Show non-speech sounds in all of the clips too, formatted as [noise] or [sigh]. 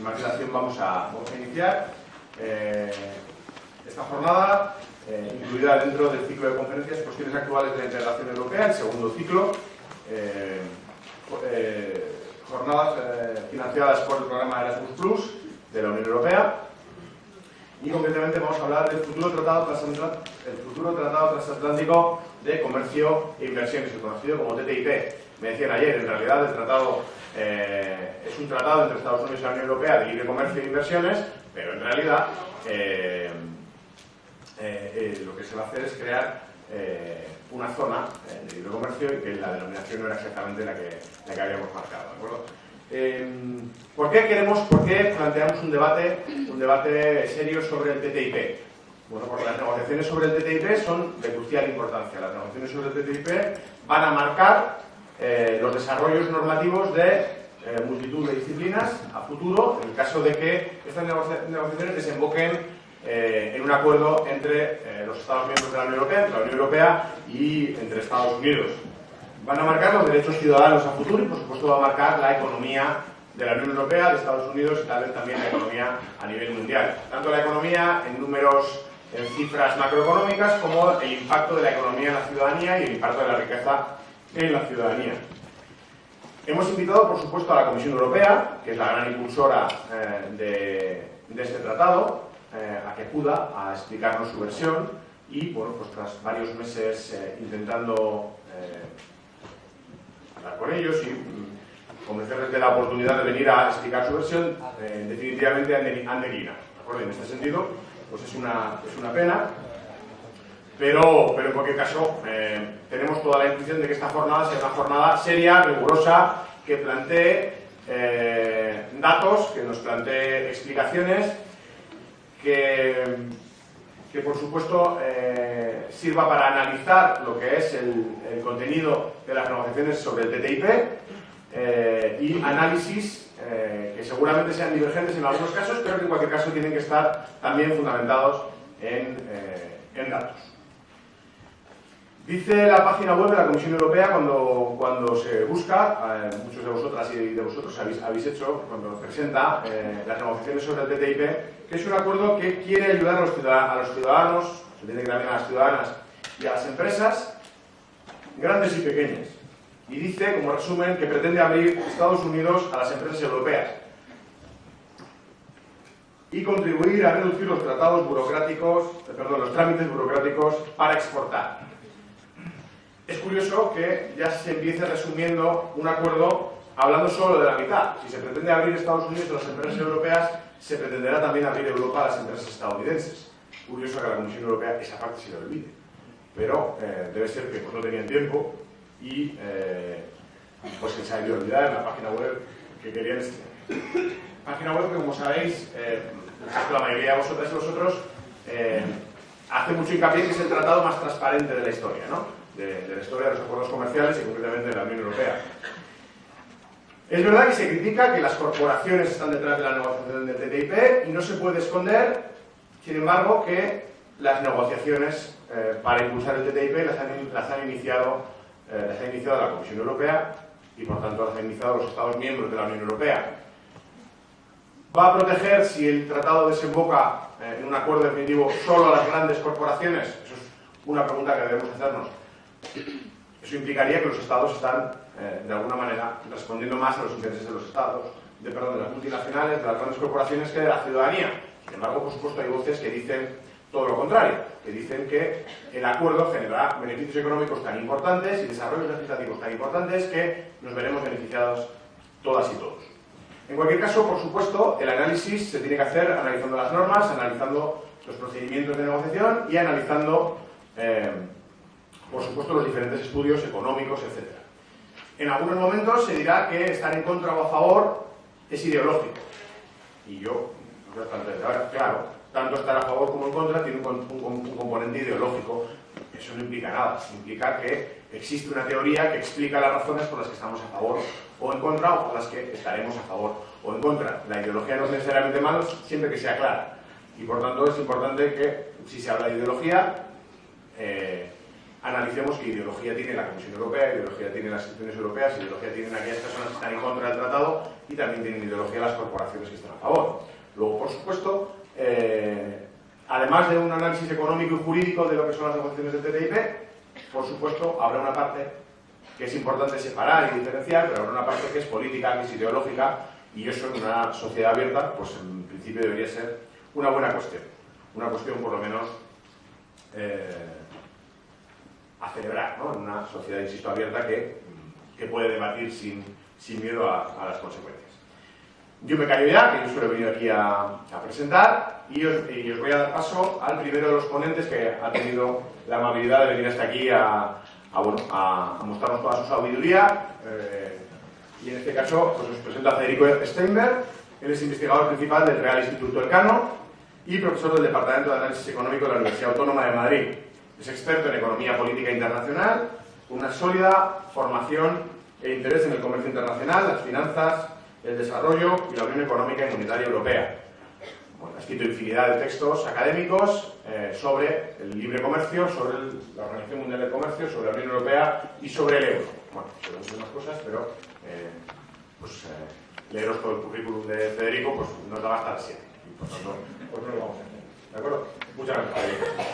sin más dilación vamos a, iniciar eh, esta jornada, eh, incluida dentro del ciclo de conferencias Cuestiones actuales de la integración europea, el segundo ciclo, eh, jornadas financiadas por el programa Erasmus Plus de la Unión Europea. Y concretamente vamos a hablar del futuro tratado, transatlántico, el futuro tratado transatlántico de comercio e inversiones, el conocido como TTIP. Me decían ayer, en realidad el tratado eh, es un tratado entre Estados Unidos y la Unión Europea de libre comercio e inversiones, pero en realidad eh, eh, lo que se va a hacer es crear una zona de libre comercio y que la denominación no era exactamente la que, la que habíamos marcado. ¿de acuerdo? ¿Por qué queremos, por qué planteamos un debate, un debate serio sobre el TTIP? Bueno, porque las negociaciones sobre el TTIP son de crucial importancia. Las negociaciones sobre el TTIP van a marcar eh, los desarrollos normativos de eh, multitud de disciplinas a futuro, en el caso de que estas negocia negociaciones desemboquen eh, en un acuerdo entre los Estados miembros de la Unión Europea, entre la Unión Europea y entre Estados Unidos. Van a marcar los derechos ciudadanos a futuro y, por supuesto, va a marcar la economía de la Unión Europea, de Estados Unidos y tal vez también la economía a nivel mundial. Tanto la economía en números, en cifras macroeconómicas, como el impacto de la economía en la ciudadanía y el impacto de la riqueza en la ciudadanía. Hemos invitado, por supuesto, a la Comisión Europea, que es la gran impulsora eh, de, de, este tratado, eh, a que acuda a explicarnos su versión y, bueno, pues tras varios meses eh, intentando hablar con ellos y mm, convencerles de la oportunidad de venir a explicar su versión, definitivamente han, de, han declinado. En este sentido, pues es una, es una pena, pero, pero en cualquier caso eh, tenemos toda la intención de que esta jornada sea una jornada seria, rigurosa, que plantee eh, datos, que nos plantee explicaciones, que, que por supuesto eh, sirva para analizar lo que es el, contenido de las negociaciones sobre el TTIP y análisis que seguramente sean divergentes en algunos casos, pero que en cualquier caso tienen que estar también fundamentados en, en datos. Dice la página web de la Comisión Europea cuando, cuando se busca, eh, muchos de vosotras y de vosotros habéis, habéis hecho, cuando presenta eh, las negociaciones sobre el TTIP, que es un acuerdo que quiere ayudar a los, ciudadanos, a los ciudadanos, se que también a las ciudadanas y a las empresas, grandes y pequeñas. Y dice, como resumen, que pretende abrir Estados Unidos a las empresas europeas y contribuir a reducir los tratados burocráticos, eh, perdón, los trámites burocráticos para exportar. Es curioso que ya se empiece resumiendo un acuerdo hablando solo de la mitad. Si se pretende abrir Estados Unidos a las empresas europeas, se pretenderá también abrir Europa a las empresas estadounidenses. Curioso que la Comisión Europea esa parte se le olvide. Pero eh, debe ser que pues, no tenían tiempo y eh, pues que se ha debido olvidar en la página web que querían enseñar. Página web que, como sabéis, eh, la mayoría de vosotras y vosotros, eh, hace mucho hincapié que es el tratado más transparente de la historia, ¿no? De, la historia de los acuerdos comerciales y concretamente de la Unión Europea. Es verdad que se critica que las corporaciones están detrás de la negociación del TTIP y no se puede esconder, sin embargo, que las negociaciones eh, para impulsar el TTIP las han, iniciado, eh, ha iniciado la Comisión Europea y por tanto las han iniciado los Estados miembros de la Unión Europea. ¿Va a proteger si el tratado desemboca eh, en un acuerdo definitivo solo a las grandes corporaciones? Eso es una pregunta que debemos hacernos. Eso implicaría que los estados están, eh, de alguna manera, respondiendo más a los intereses de los estados, de, perdón, de las multinacionales, de las grandes corporaciones que de la ciudadanía. Sin embargo, por supuesto, hay voces que dicen todo lo contrario, que dicen que el acuerdo generará beneficios económicos tan importantes y desarrollos legislativos tan importantes que nos veremos beneficiados todas y todos. En cualquier caso, por supuesto, el análisis se tiene que hacer analizando las normas, analizando los procedimientos de negociación y analizando eh, por supuesto, los diferentes estudios económicos, etc. En algunos momentos se dirá que estar en contra o a favor es ideológico. Y yo, claro, tanto estar a favor como en contra tiene un, un, un componente ideológico. Eso no implica nada. Implica que existe una teoría que explica las razones por las que estamos a favor o en contra o por las que estaremos a favor o en contra. La ideología no es necesariamente mala siempre que sea clara. Y por tanto es importante que si se habla de ideología, eh, analicemos qué ideología tiene la Comisión Europea, ideología tienen las instituciones europeas, ideología tienen aquellas personas que están en contra del tratado y también tienen ideología las corporaciones que están a favor. Luego, por supuesto, eh, además de un análisis económico y jurídico de lo que son las negociaciones del TTIP, por supuesto, habrá una parte que es importante separar y diferenciar, pero habrá una parte que es política, que es ideológica, y eso en una sociedad abierta, pues en principio debería ser una buena cuestión. Una cuestión, por lo menos, eh, a celebrar, ¿no? En una sociedad, insisto, abierta que, que puede debatir sin, sin miedo a, a, las consecuencias. Yo me callo ya, que yo solo he venido aquí a, a presentar, y os, y os, voy a dar paso al primero de los ponentes que ha tenido la amabilidad de venir hasta aquí a, a mostrarnos toda su sabiduría. Eh, y en este caso pues os presento a Federico Steinberg, él es investigador principal del Real Instituto Elcano y profesor del Departamento de Análisis Económico de la Universidad Autónoma de Madrid. Es experto en economía política internacional, con una sólida formación e interés en el comercio internacional, las finanzas, el desarrollo y la Unión Económica y Monetaria Europea. Bueno, ha escrito infinidad de textos académicos eh, sobre el libre comercio, sobre el, la Organización Mundial del Comercio, sobre la Unión Europea y sobre el euro. Bueno, sobre muchas cosas, pero eh, pues, eh, leeros todo el currículum de Federico pues, nos da hasta 7. Y por tanto, pues no lo vamos a hacer. ¿De acuerdo? Muchas gracias. Eh,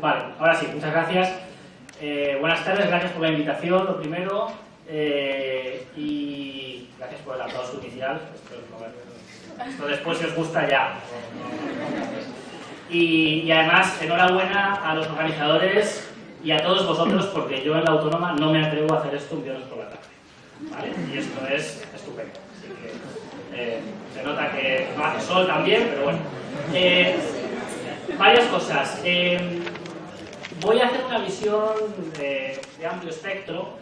vale, ahora sí, muchas gracias. Eh, buenas tardes, gracias por la invitación, lo primero. Eh, y gracias por el aplauso inicial. Esto, después, si os gusta, ya. Y, y, además, enhorabuena a los organizadores y a todos vosotros, porque yo en la autónoma no me atrevo a hacer esto un viernes por la tarde. ¿vale? Y esto es estupendo. Así que eh, se nota que no hace sol también, pero bueno. Eh, varias cosas. Eh, voy a hacer una visión de, amplio espectro.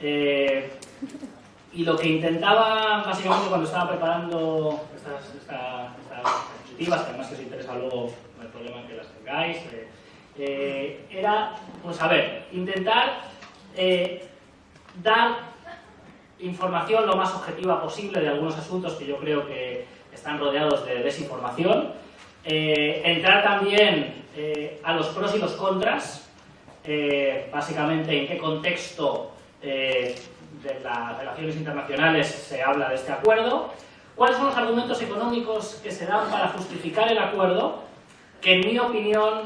y lo que intentaba, básicamente, cuando estaba preparando estas, diapositivas, que además que os interesa luego hay problema en que las tengáis, eh, eh, era, pues a intentar eh, dar información lo más objetiva posible de algunos asuntos que yo creo que están rodeados de desinformación, entrar también a los pros y los contras, básicamente en qué contexto de las relaciones internacionales se habla de este acuerdo, cuáles son los argumentos económicos que se dan para justificar el acuerdo, que en mi opinión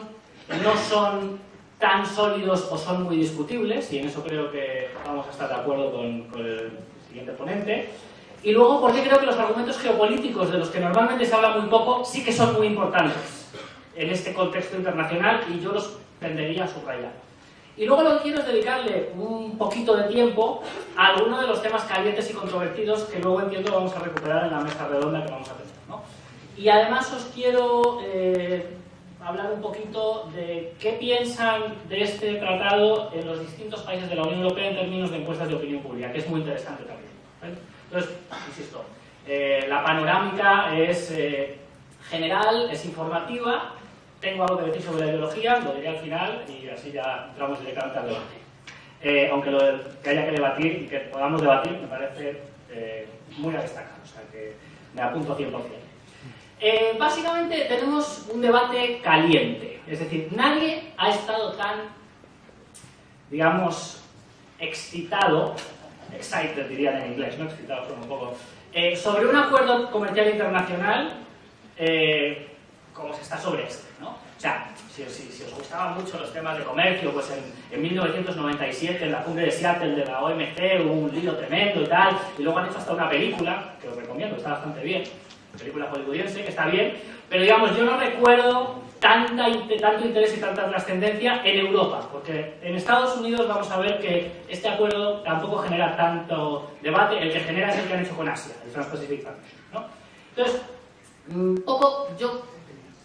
no son tan sólidos o son muy discutibles, y en eso creo que vamos a estar de acuerdo con, con el siguiente ponente. Y luego, porque creo que los argumentos geopolíticos, de los que normalmente se habla muy poco, sí que son muy importantes en este contexto internacional y yo los tendería a subrayar. Y luego lo que quiero es dedicarle un poquito de tiempo a algunos de los temas calientes y controvertidos que luego entiendo vamos a recuperar en la mesa redonda que vamos a tener. ¿no? Y además os quiero eh, hablar un poquito de qué piensan de este tratado en los distintos países de la Unión Europea en términos de encuestas de opinión pública, que es muy interesante también. ¿vale? Entonces, insisto, eh, la panorámica es eh, general, es informativa, tengo algo que decir sobre la ideología, lo diré al final y así ya entramos directamente al debate. Eh, aunque lo que haya que debatir y que podamos debatir me parece eh, muy a destacar, o sea que me apunto 100%. Eh, básicamente tenemos un debate caliente, es decir, nadie ha estado tan, digamos, excitado, excited dirían en inglés, no excitado, son un poco, eh, sobre un acuerdo comercial internacional eh, como se está sobre este. ¿no? O sea, si, os gustaban mucho los temas de comercio, pues en, en, 1997, en la cumbre de Seattle de la OMC, hubo un lío tremendo y tal, y luego han hecho hasta una película, que os recomiendo, está bastante bien, película hollywoodiense, que está bien, pero digamos, yo no recuerdo tanta, tanto interés y tanta trascendencia en Europa, porque en Estados Unidos vamos a ver que este acuerdo tampoco genera tanto debate, el que genera es el que han hecho con Asia, el Trans-Pacific ¿no? Entonces, un poco yo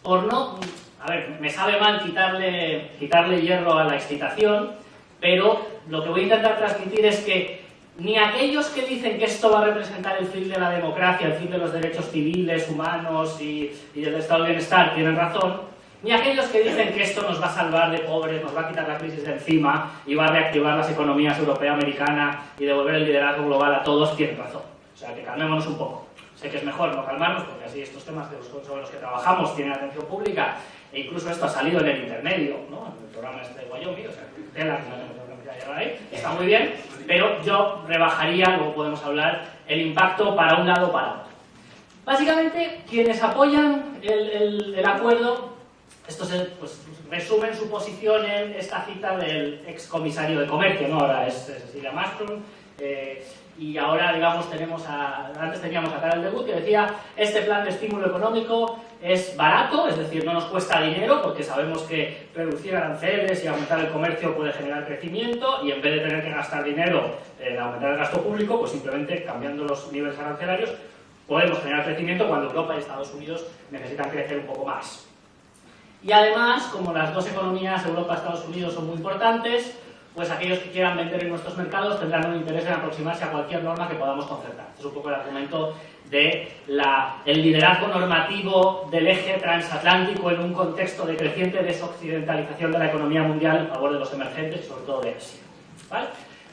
por no... A ver, me sabe mal quitarle, quitarle hierro a la excitación, pero lo que voy a intentar transmitir es que ni aquellos que dicen que esto va a representar el fin de la democracia, el fin de los derechos civiles, humanos y, y del estado de bienestar tienen razón, ni aquellos que dicen que esto nos va a salvar de pobres, nos va a quitar la crisis de encima y va a reactivar las economías europea, americana y devolver el liderazgo global a todos, tienen razón. O sea, que calmémonos un poco. Sé que es mejor no calmarnos porque así estos temas sobre los que trabajamos tienen atención pública e incluso esto ha salido en el intermedio, ¿no? en el programa este de Wyoming, o sea, tela que no tenemos que llegar ahí, está muy bien, pero yo rebajaría, luego podemos hablar, el impacto para un lado o para otro. Básicamente, quienes apoyan el, el, acuerdo, esto se, pues, resumen su posición en esta cita del ex comisario de comercio, ¿no? ahora es Cecilia Mastrom, eh, y ahora, digamos, tenemos a, antes teníamos a Karel de que decía este plan de estímulo económico es barato, es decir, no nos cuesta dinero porque sabemos que reducir aranceles y aumentar el comercio puede generar crecimiento y en vez de tener que gastar dinero en aumentar el gasto público, pues simplemente cambiando los niveles arancelarios podemos generar crecimiento cuando Europa y Estados Unidos necesitan crecer un poco más. Y además, como las dos economías, Europa y Estados Unidos, son muy importantes, pues aquellos que quieran vender en nuestros mercados tendrán un interés en aproximarse a cualquier norma que podamos concertar. Este es un poco el argumento del el liderazgo normativo del eje transatlántico en un contexto de creciente desoccidentalización de la economía mundial en favor de los emergentes sobre todo de Asia. ¿Vale?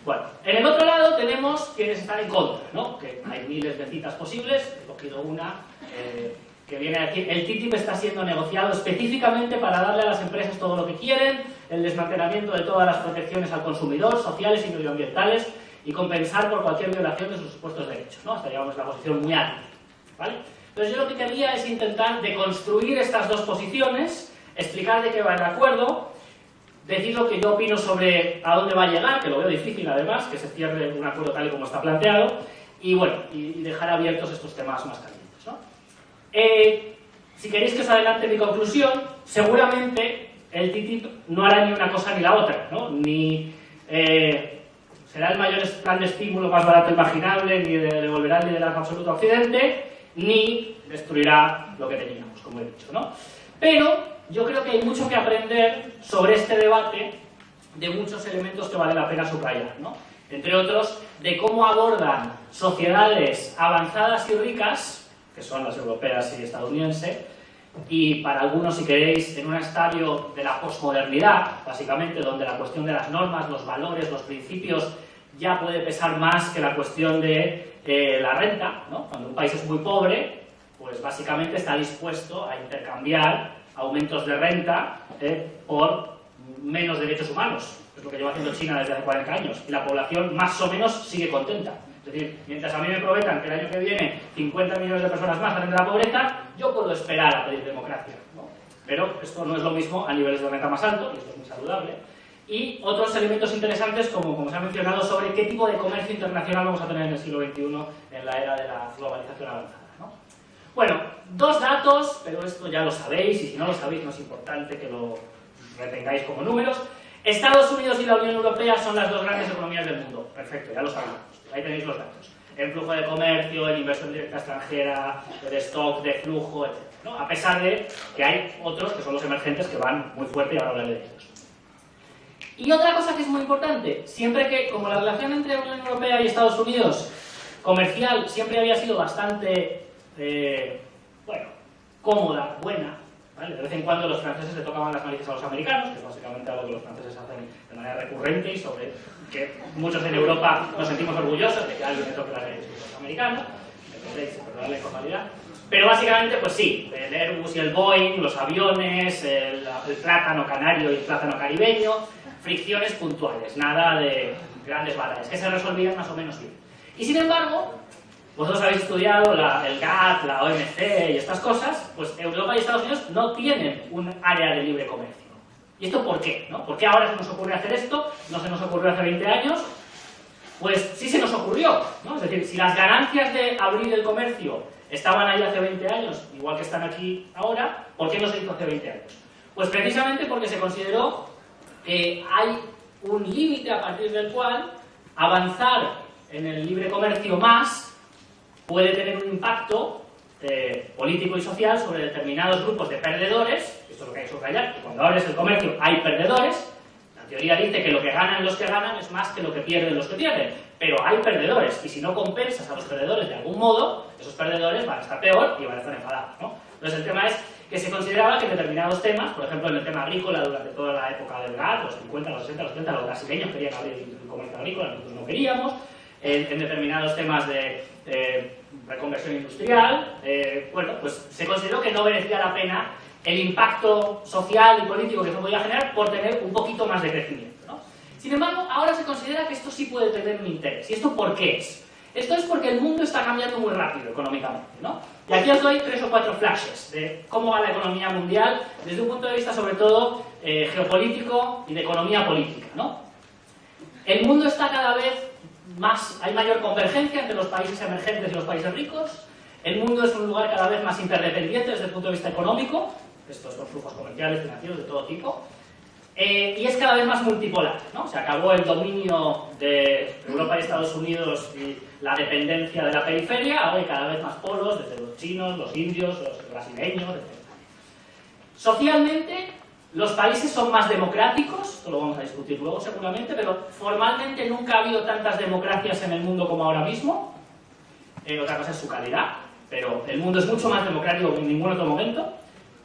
Bueno, en el otro lado tenemos quienes están en contra, ¿no? que hay miles de citas posibles, he cogido una eh, que viene aquí. El TTIP está siendo negociado específicamente para darle a las empresas todo lo que quieren, el desmantelamiento de todas las protecciones al consumidor, sociales y medioambientales, y compensar por cualquier violación de sus supuestos derechos. ¿no? Hasta llegamos a la posición muy alta. ¿vale? Entonces yo lo que quería es intentar deconstruir estas dos posiciones, explicar de qué va el acuerdo, decir lo que yo opino sobre a dónde va a llegar, que lo veo difícil además, que se cierre un acuerdo tal y como está planteado, y bueno, y dejar abiertos estos temas más calientes. ¿no? Eh, si queréis que os adelante mi conclusión, seguramente el TTIP no hará ni una cosa ni la otra, ¿no? Ni eh, será el mayor plan de estímulo más barato imaginable, ni devolverá el liderazgo absoluto a Occidente, ni destruirá lo que teníamos, como he dicho, ¿no? Pero yo creo que hay mucho que aprender sobre este debate de muchos elementos que vale la pena subrayar, ¿no? Entre otros, de cómo abordan sociedades avanzadas y ricas, que son las europeas y estadounidenses, y para algunos, si queréis, en un estadio de la posmodernidad, básicamente, donde la cuestión de las normas, los valores, los principios, ya puede pesar más que la cuestión de eh, la renta. ¿no? Cuando un país es muy pobre, pues básicamente está dispuesto a intercambiar aumentos de renta eh, por menos derechos humanos. Es lo que lleva haciendo China desde hace 40 años. Y la población más o menos sigue contenta. Es decir, mientras a mí me prometan que el año que viene 50 millones de personas más salen de la pobreza, yo puedo esperar a pedir democracia. Pero esto no es lo mismo a niveles de renta más altos, y esto es muy saludable. Y otros elementos interesantes, como, como se ha mencionado, sobre qué tipo de comercio internacional vamos a tener en el siglo XXI en la era de la globalización avanzada. Bueno, dos datos, pero esto ya lo sabéis, y si no lo sabéis no es importante que lo retengáis como números. Estados Unidos y la Unión Europea son las dos grandes economías del mundo. Perfecto, ya lo sabemos. Ahí tenéis los datos. En flujo de comercio, en inversión directa extranjera, de stock, de flujo, etc. A pesar de que hay otros, que son los emergentes, que van muy fuerte y ahora hablaré de ellos. Y otra cosa que es muy importante, siempre que, como la relación entre Unión Europea y Estados Unidos comercial siempre había sido bastante, eh, bueno, cómoda, buena, ¿vale? de vez en cuando los franceses le tocaban las narices a los americanos, que es básicamente algo que los franceses hacen de manera recurrente y sobre que muchos en Europa nos sentimos orgullosos de que alguien le toque las leyes me la informalidad. Pero básicamente, pues sí, el Airbus y el Boeing, los aviones, el, plátano canario y el plátano caribeño, fricciones puntuales, nada de grandes batallas, que se resolvían más o menos bien. Y sin embargo, vosotros habéis estudiado el GATT, la OMC y estas cosas, pues Europa y Estados Unidos no tienen un área de libre comercio. ¿Y esto por qué? ¿Por qué ahora se nos ocurre hacer esto? ¿No se nos ocurrió hace 20 años? Pues sí se nos ocurrió, ¿no? Es decir, si las ganancias de abrir el comercio estaban ahí hace 20 años, igual que están aquí ahora, ¿por qué no se hizo hace 20 años? Pues precisamente porque se consideró que hay un límite a partir del cual avanzar en el libre comercio más puede tener un impacto eh, político y social sobre determinados grupos de perdedores, esto es lo que hay que subrayar, que cuando abres el comercio hay perdedores, la teoría dice que lo que ganan los que ganan es más que lo que pierden los que pierden, pero hay perdedores, y si no compensas a los perdedores de algún modo, esos perdedores van a estar peor y van a estar enfadados. ¿no? Entonces el tema es que se consideraba que en determinados temas, por ejemplo en el tema agrícola durante toda la época del GATT, los 50, los 60, los 70, los brasileños querían abrir el comercio agrícola, nosotros no queríamos, en, determinados temas de, reconversión industrial, eh, bueno, pues se consideró que no merecía la pena el impacto social y político que se podía generar por tener un poquito más de crecimiento. ¿no? Sin embargo, ahora se considera que esto sí puede tener un interés. ¿Y esto por qué es? Esto es porque el mundo está cambiando muy rápido económicamente. ¿no? Y aquí os doy tres o cuatro flashes de cómo va la economía mundial desde un punto de vista sobre todo eh, geopolítico y de economía política. ¿no? El mundo está cada vez más, hay mayor convergencia entre los países emergentes y los países ricos. El mundo es un lugar cada vez más interdependiente desde el punto de vista económico. Estos son flujos comerciales, financieros, de todo tipo. Eh, y es cada vez más multipolar. ¿no? Se acabó el dominio de Europa y Estados Unidos y la dependencia de la periferia, ahora hay cada vez más polos, desde los chinos, los indios, los brasileños, etc. Socialmente, los países son más democráticos, esto lo vamos a discutir luego seguramente, pero formalmente nunca ha habido tantas democracias en el mundo como ahora mismo. Eh, otra cosa es su calidad, pero el mundo es mucho más democrático que en ningún otro momento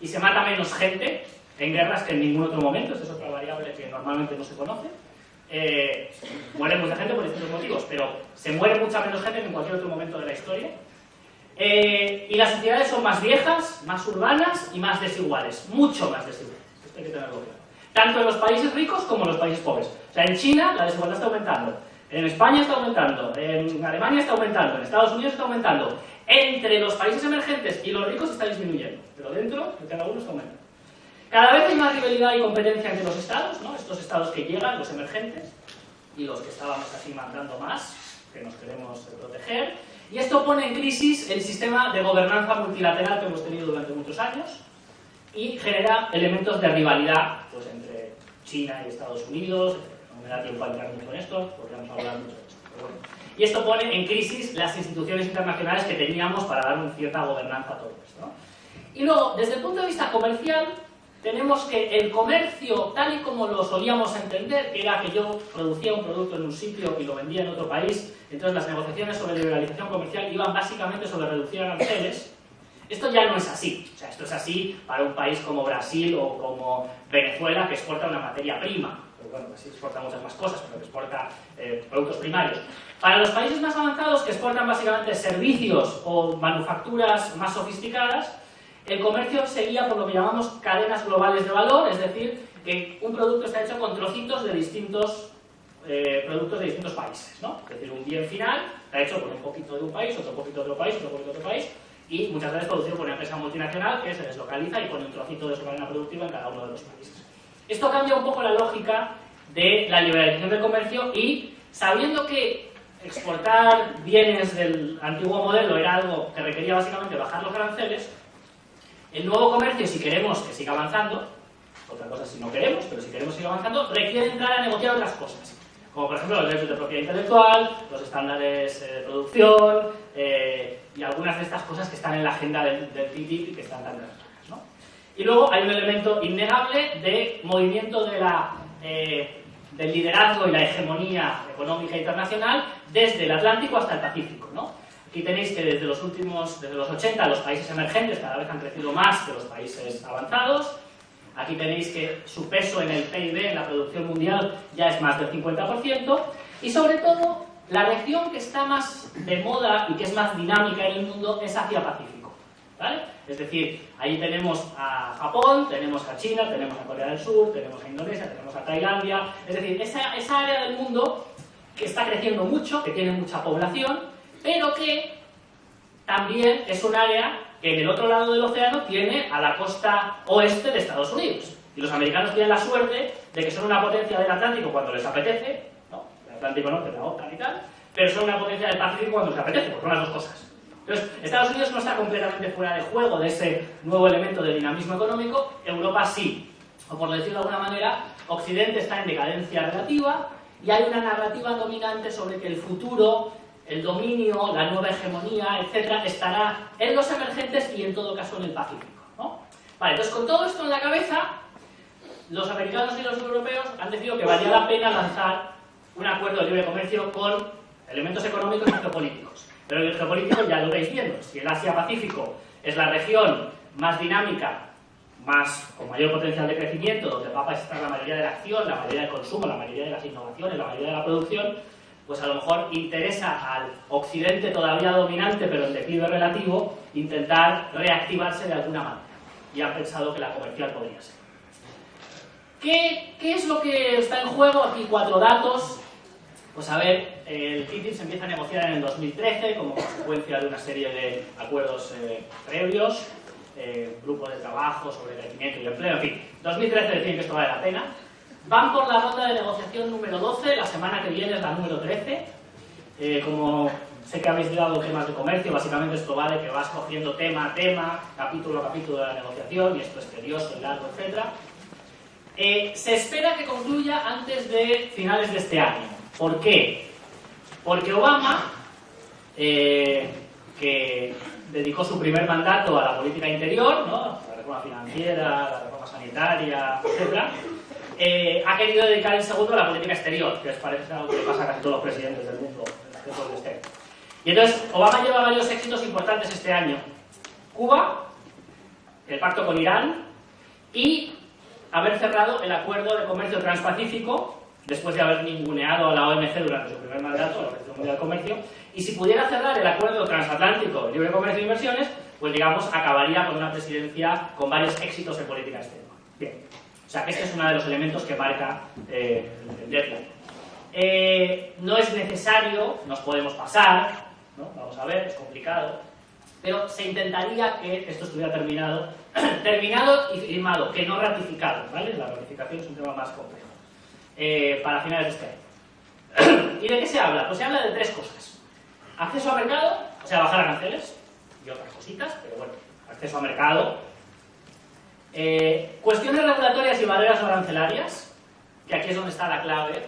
y se mata menos gente en guerras que en ningún otro momento, esa es otra variable que normalmente no se conoce. Eh, muere mucha gente por distintos motivos, pero se muere mucha menos gente que en cualquier otro momento de la historia. Eh, y las sociedades son más viejas, más urbanas y más desiguales, mucho más desiguales. Hay que tenerlo claro. Tanto en los países ricos como en los países pobres. O sea, en China la desigualdad está aumentando, en España está aumentando, en Alemania está aumentando, en Estados Unidos está aumentando. Entre los países emergentes y los ricos está disminuyendo, pero dentro de cada uno está aumentando. Cada vez hay más rivalidad y competencia entre los estados, ¿no? estos estados que llegan, los emergentes, y los que estábamos así mandando más, que nos queremos proteger. Y esto pone en crisis el sistema de gobernanza multilateral que hemos tenido durante muchos años y genera elementos de rivalidad pues, entre China y Estados Unidos. No me da tiempo a entrar mucho en esto, porque vamos a hablar mucho de esto. Y esto pone en crisis las instituciones internacionales que teníamos para dar una cierta gobernanza a todo esto. Y luego, desde el punto de vista comercial, tenemos que el comercio, tal y como lo solíamos entender, era que yo producía un producto en un sitio y lo vendía en otro país, entonces las negociaciones sobre liberalización comercial iban básicamente sobre reducir aranceles, esto ya no es así. O sea, esto es así para un país como Brasil o como Venezuela, que exporta una materia prima. Pero bueno, Brasil exporta muchas más cosas, pero que exporta eh, productos primarios. Para los países más avanzados, que exportan básicamente servicios o manufacturas más sofisticadas, el comercio seguía por lo que llamamos cadenas globales de valor, es decir, que un producto está hecho con trocitos de distintos eh, productos de distintos países, ¿no? Es decir, un bien final está hecho con un poquito de un país, otro poquito de otro país, otro poquito de otro país, y muchas veces producido por una empresa multinacional que se deslocaliza y pone un trocito de su cadena productiva en cada uno de los países. Esto cambia un poco la lógica de la liberalización del comercio y sabiendo que exportar bienes del antiguo modelo era algo que requería básicamente bajar los aranceles, el nuevo comercio, si queremos que siga avanzando, otra cosa si no queremos, pero si queremos seguir avanzando, requiere entrar a negociar otras cosas. Como por ejemplo los derechos de propiedad intelectual, los estándares eh, de producción eh, y algunas de estas cosas que están en la agenda del, del TTIP y que están tan relacionadas. ¿no? Y luego hay un elemento innegable de movimiento de la, eh, del liderazgo y la hegemonía económica internacional desde el Atlántico hasta el Pacífico. ¿no? Aquí tenéis que desde los últimos, desde los 80, los países emergentes cada vez han crecido más que los países avanzados. Aquí tenéis que su peso en el PIB, en la producción mundial, ya es más del 50%. Y sobre todo, la región que está más de moda y que es más dinámica en el mundo es Asia-Pacífico. ¿vale? Es decir, ahí tenemos a Japón, tenemos a China, tenemos a Corea del Sur, tenemos a Indonesia, tenemos a Tailandia. Es decir, esa, esa área del mundo que está creciendo mucho, que tiene mucha población, pero que también es un área en el otro lado del océano tiene a la costa oeste de Estados Unidos. Y los americanos tienen la suerte de que son una potencia del Atlántico cuando les apetece, ¿no? el Atlántico Norte, la OTAN y tal, pero son una potencia del Pacífico cuando les apetece, porque son las dos cosas. Entonces, Estados Unidos no está completamente fuera de juego de ese nuevo elemento de dinamismo económico, Europa sí. O por decirlo de alguna manera, Occidente está en decadencia relativa y hay una narrativa dominante sobre que el futuro el dominio, la nueva hegemonía, etcétera, estará en los emergentes y en todo caso en el Pacífico. Vale, entonces con todo esto en la cabeza, los americanos y los europeos han decidido que valía la pena lanzar un acuerdo de libre comercio con elementos económicos y geopolíticos. Pero el geopolítico ya lo veis viendo. Si el Asia-Pacífico es la región más dinámica más, con mayor potencial de crecimiento, donde va a estar la mayoría de la acción, la mayoría del consumo, la mayoría de las innovaciones, la mayoría de la producción, pues a lo mejor interesa al occidente todavía dominante, pero en declive relativo, intentar reactivarse de alguna manera. Y han pensado que la comercial podría ser. ¿Qué, ¿Qué, es lo que está en juego? Aquí cuatro datos. Pues a ver, el TTIP se empieza a negociar en el 2013 como consecuencia de una serie de acuerdos eh, previos, eh, grupos de trabajo sobre crecimiento y empleo, en fin. 2013 deciden que esto vale la pena. Van por la ronda de negociación número 12, la semana que viene es la número 13. Eh, como sé que habéis dado temas de comercio, básicamente esto va de que vas cogiendo tema a tema, capítulo a capítulo de la negociación, y esto es tedioso largo, etc. Eh, se espera que concluya antes de finales de este año. ¿Por qué? Porque Obama, eh, que dedicó su primer mandato a la política interior, ¿no? la reforma financiera, la reforma sanitaria, etc., eh, ha querido dedicar el segundo a la política exterior, que es parece algo que pasa a casi todos los presidentes del mundo este. Y entonces, Obama lleva varios éxitos importantes este año. Cuba, el pacto con Irán y haber cerrado el acuerdo de comercio transpacífico después de haber ninguneado a la OMC durante su primer mandato, la Organización Mundial de Comercio, y si pudiera cerrar el acuerdo transatlántico de libre comercio e inversiones, pues digamos, acabaría con una presidencia con varios éxitos en política exterior. Bien. O sea, que este es uno de los elementos que marca eh, el deadline. Eh, no es necesario, nos podemos pasar, ¿no? vamos a ver, es complicado, pero se intentaría que esto estuviera terminado, [clears throat] terminado y firmado, que no ratificado, ¿vale? La ratificación es un tema más complejo, eh, para finales de este año. [clears throat] ¿Y de qué se habla? Pues se habla de tres cosas. Acceso a mercado, o sea, bajar aranceles y otras cositas, pero bueno, acceso a mercado, eh, cuestiones regulatorias y barreras arancelarias, que aquí es donde está la clave,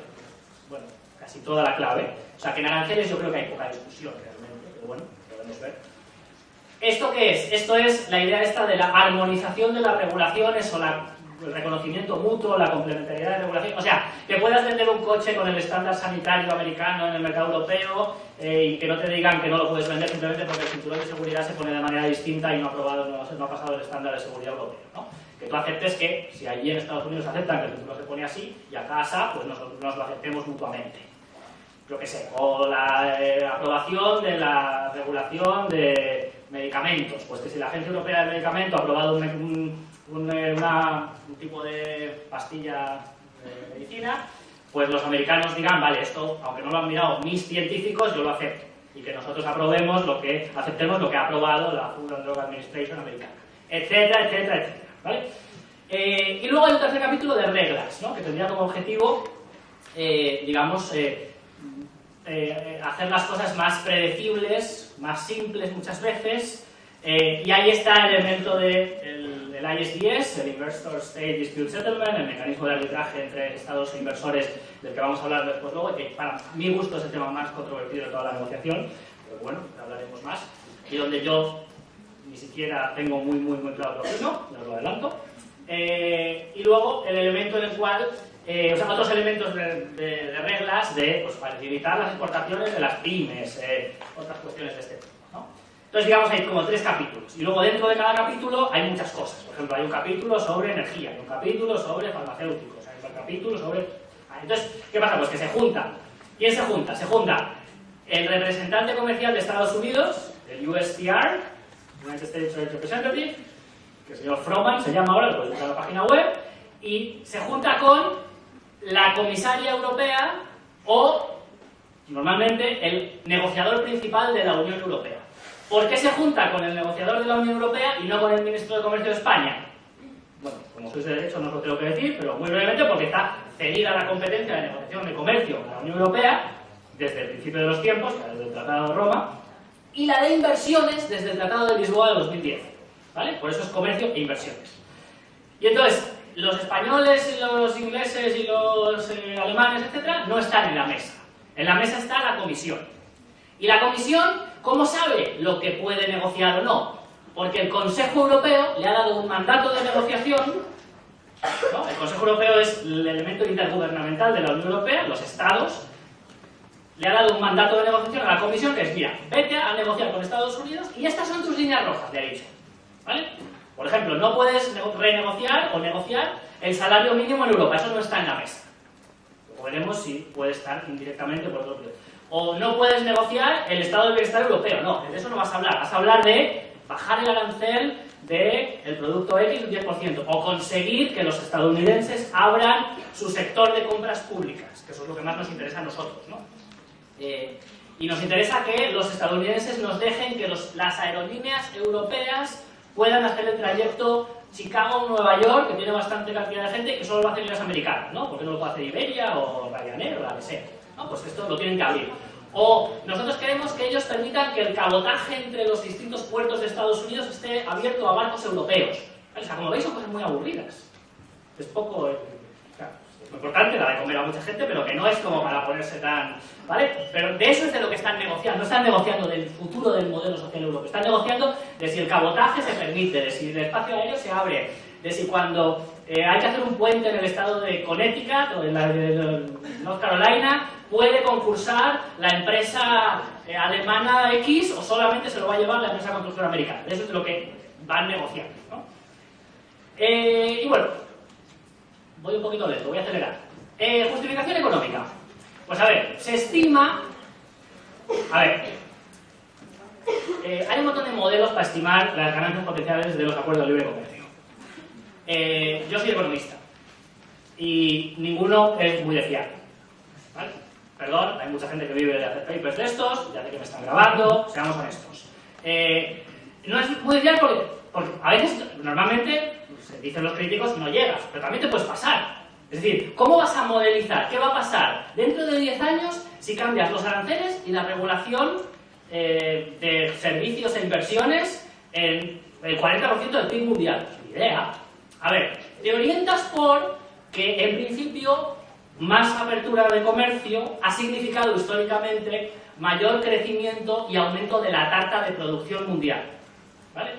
bueno, casi toda la clave. O sea, que en aranceles yo creo que hay poca discusión realmente, pero bueno, podemos ver. ¿Esto qué es? Esto es la idea esta de la armonización de las regulaciones o la, el reconocimiento mutuo, la complementariedad de regulación. O sea, que puedas vender un coche con el estándar sanitario americano en el mercado europeo eh, y que no te digan que no lo puedes vender simplemente porque el cinturón de seguridad se pone de manera distinta y no ha, probado, no, no ha pasado el estándar de seguridad europeo. ¿no? Que tú aceptes que si allí en Estados Unidos aceptan que el cinturón se pone así y acá asa, pues nos lo aceptemos mutuamente. Yo qué sé, o la eh, aprobación de la regulación de medicamentos, pues que si la Agencia Europea del Medicamento ha aprobado un, un, eh, tipo de pastilla de medicina, pues los americanos digan, vale, esto, aunque no lo han mirado mis científicos, yo lo acepto. Y que nosotros aprobemos lo que, aceptemos lo que ha aprobado la Food and Drug Administration americana. Etcétera, etcétera, etcétera. ¿Vale? Eh, y luego hay un tercer capítulo de reglas, ¿no? que tendría como objetivo, eh, digamos, eh, eh, hacer las cosas más predecibles, más simples muchas veces, eh, y ahí está el elemento de el, el ISDS, el Investor State Dispute Settlement, el mecanismo de arbitraje entre estados e inversores del que vamos a hablar después luego, que para mi gusto es el tema más controvertido de toda la negociación, pero bueno, hablaremos más, y donde yo ni siquiera tengo muy, muy, muy claro lo que no, ya lo adelanto. Eh, y luego el elemento en el cual, eh, o sea, otros elementos de, de, de reglas de pues, facilitar las exportaciones de las pymes, eh, otras cuestiones de este tipo. ¿no? Entonces, digamos, hay como tres capítulos. Y luego dentro de cada capítulo hay muchas cosas. Por ejemplo, hay un capítulo sobre energía, hay un capítulo sobre farmacéuticos, hay un capítulo sobre... Entonces, ¿qué pasa? Pues que se juntan. ¿Quién se junta? Se junta el representante comercial de Estados Unidos, el USTR, United States Representative, que el señor Froman se llama ahora, lo podéis buscar en la página web, y se junta con la comisaria europea o, normalmente, el negociador principal de la Unión Europea. ¿Por qué se junta con el negociador de la Unión Europea y no con el ministro de Comercio de España? Bueno, como sois de derecho no os lo tengo que decir, pero muy brevemente porque está cedida la competencia de negociación de comercio con la Unión Europea desde el principio de los tiempos, desde el Tratado de Roma, y la de inversiones desde el Tratado de Lisboa de 2010. ¿vale? Por eso es comercio e inversiones. Y entonces, los españoles y los ingleses y los eh, alemanes, etcétera, no están en la mesa. En la mesa está la comisión. Y la comisión, ¿cómo sabe lo que puede negociar o no? Porque el Consejo Europeo le ha dado un mandato de negociación. ¿no? El Consejo Europeo es el elemento intergubernamental de la Unión Europea, los estados. Le ha dado un mandato de negociación a la comisión que es, mira, vete a negociar con Estados Unidos y estas son tus líneas rojas, le ha dicho. ¿Vale? Por ejemplo, no puedes renegociar o negociar el salario mínimo en Europa, eso no está en la mesa. Veremos si puede estar indirectamente por otro lado. O no puedes negociar el estado de bienestar europeo, no, de eso no vas a hablar, vas a hablar de bajar el arancel del producto X un 10%, o conseguir que los estadounidenses abran su sector de compras públicas, que eso es lo que más nos interesa a nosotros. ¿no? Eh, y nos interesa que los estadounidenses nos dejen que las aerolíneas europeas puedan hacer el trayecto Chicago-Nueva York, que tiene bastante cantidad de gente, que solo lo hacen las americanas, ¿no? Porque no lo puede hacer Iberia o Ryanair o la que sea. ¿no? Pues esto lo tienen que abrir. O nosotros queremos que ellos permitan que el cabotaje entre los distintos puertos de Estados Unidos esté abierto a barcos europeos. O sea, como veis, son cosas muy aburridas. Es poco... Importante, la de comer a mucha gente, pero que no es como para ponerse tan... ¿Vale? Pero de eso es de lo que están negociando. No están negociando del futuro del modelo social europeo. Están negociando de si el cabotaje se permite, de si el espacio aéreo se abre, de si cuando eh, hay que hacer un puente en el estado de Connecticut o en la de North Carolina, puede concursar la empresa eh, alemana X o solamente se lo va a llevar la empresa constructora americana. Eso es lo que van negociando. ¿no? Eh, y bueno, voy un poquito lento, voy a acelerar. Eh, justificación económica. Pues a ver, se estima... A ver, hay un montón de modelos para estimar las ganancias potenciales de los acuerdos de libre comercio. yo soy economista y ninguno es muy de. ¿vale? Perdón, hay mucha gente que vive de hacer papers de estos, ya sé que me están grabando, seamos honestos. Eh, no es muy bien porque, a veces, normalmente, dicen los críticos, no llegas, pero también te puedes pasar. Es decir, ¿cómo vas a modelizar? ¿Qué va a pasar dentro de 10 años si cambias los aranceles y la regulación eh, de servicios e inversiones en el 40% del PIB mundial? Ni idea. A ver, te orientas por que en principio más apertura de comercio ha significado históricamente mayor crecimiento y aumento de la tarta de producción mundial. ¿Vale?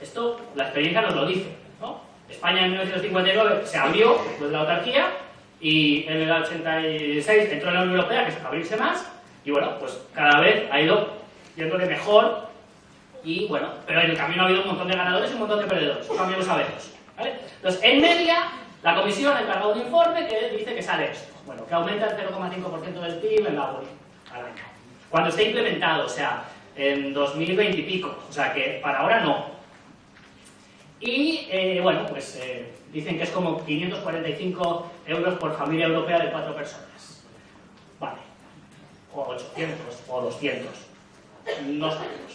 Esto, la experiencia nos lo dice. España en 1959 se abrió después de la autarquía y en el 86 entró en la Unión Europea, que es abrirse más, y bueno, pues cada vez ha ido yéndole mejor y bueno, pero en el camino ha habido un montón de ganadores y un montón de perdedores, también lo sabemos. ¿vale? Entonces, en media, la comisión ha encargado un informe que dice que sale esto. Bueno, que aumenta el 0,5% del PIB en la al año. Cuando esté implementado, o sea, en 2020 y pico. O sea, que para ahora no. Y, eh, bueno, pues eh, dicen que es como 545 euros por familia europea de cuatro personas. Vale. O 800, o 200. No sabemos.